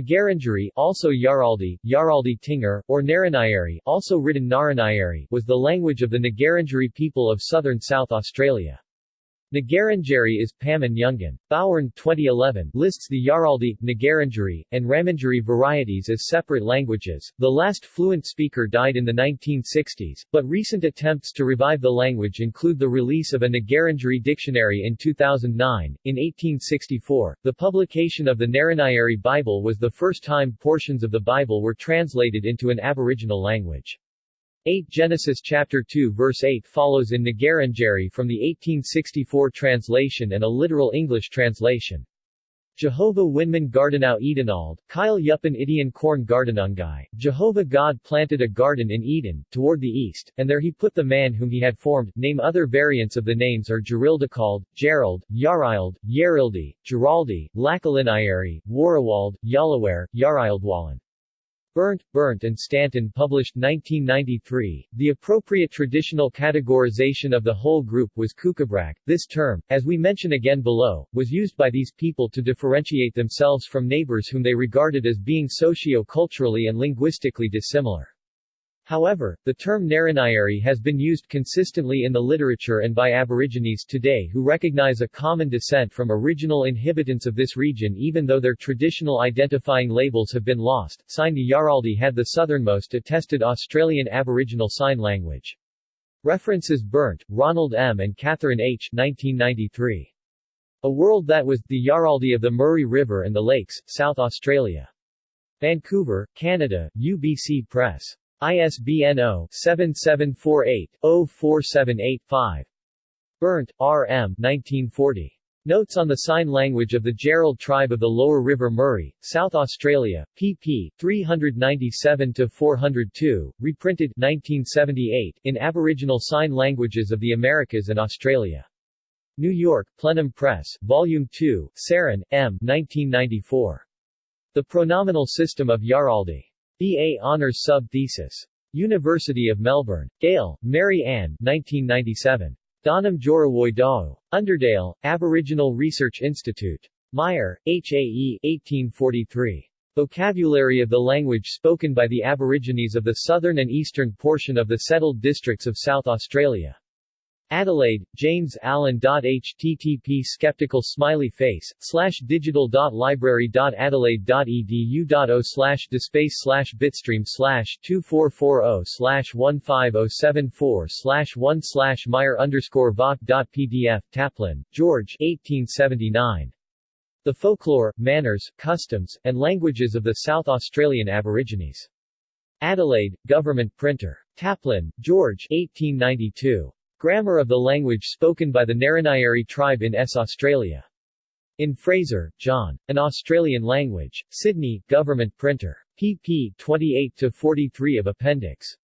Ngarrindjeri also Yaraldi, Yaraldi Tingar, or Narrinyeri also written Narrinyeri was the language of the Ngarrindjeri people of southern South Australia. Ngarrindjeri is Pama-Nyungan. Bowern 2011 lists the Yaraldi, Ngarrindjeri, and Ramindjeri varieties as separate languages. The last fluent speaker died in the 1960s, but recent attempts to revive the language include the release of a Ngarrindjeri dictionary in 2009. In 1864, the publication of the Narrinyeri Bible was the first time portions of the Bible were translated into an Aboriginal language. 8 Genesis chapter 2 verse 8 follows in Ngarrindjeri from the 1864 translation and a literal English translation. Jehovah Winman Gardenau Edenald, Kyle Yupan Idian Korn Gardenungai, Jehovah God planted a garden in Eden, toward the east, and there he put the man whom he had formed. Name Other variants of the names are Gerildicald, Gerald, Yarild, Yerildi, Geraldi, Lakalinayari, Warawald, Yalaware, Yarildwalan. Berndt, Berndt and Stanton published 1993. The appropriate traditional categorization of the whole group was Kukabrak. This term, as we mention again below, was used by these people to differentiate themselves from neighbors whom they regarded as being socio-culturally and linguistically dissimilar. However, the term Narrinyeri has been used consistently in the literature and by Aborigines today who recognize a common descent from original inhabitants of this region even though their traditional identifying labels have been lost. Sign the Yaraldi had the southernmost attested Australian Aboriginal Sign Language. References Berndt, Ronald M. and Catherine H. 1993. A World That Was, the Yaraldi of the Murray River and the Lakes, South Australia. Vancouver, Canada, UBC Press. ISBN 0-7748-04785. Berndt, R. M. 1940. Notes on the Sign Language of the Gerald Tribe of the Lower River Murray, South Australia, pp. 397-402, reprinted 1978 in Aboriginal Sign Languages of the Americas and Australia. New York, Plenum Press, Volume 2, Sarin, M. 1994. The Pronominal System of Yaraldi. B.A. Honours Sub-Thesis. University of Melbourne. Gale, Mary Ann 1997. Dhanum Djorra'wuj Dhawu. Underdale, Aboriginal Research Institute. Meyer, H.A.E. 1843. Vocabulary of the language spoken by the Aborigines of the southern and eastern portion of the settled districts of South Australia. Adelaide, James Allen. http skeptical smiley face, slash digital library dot adelaide dot edu dot adelaide.edu.au slash dspace slash bitstream slash 2440 slash 15074 slash 1 slash Meyer underscore voc.pdf Taplin, George 1879. The Folklore, Manners, Customs, and Languages of the South Australian Aborigines. Adelaide, Government Printer. Taplin, George 1892. Grammar of the language spoken by the Narrinyeri tribe in S. Australia. In Fraser, John. An Australian Language. Sydney, Government Printer. pp. 28-43 of Appendix.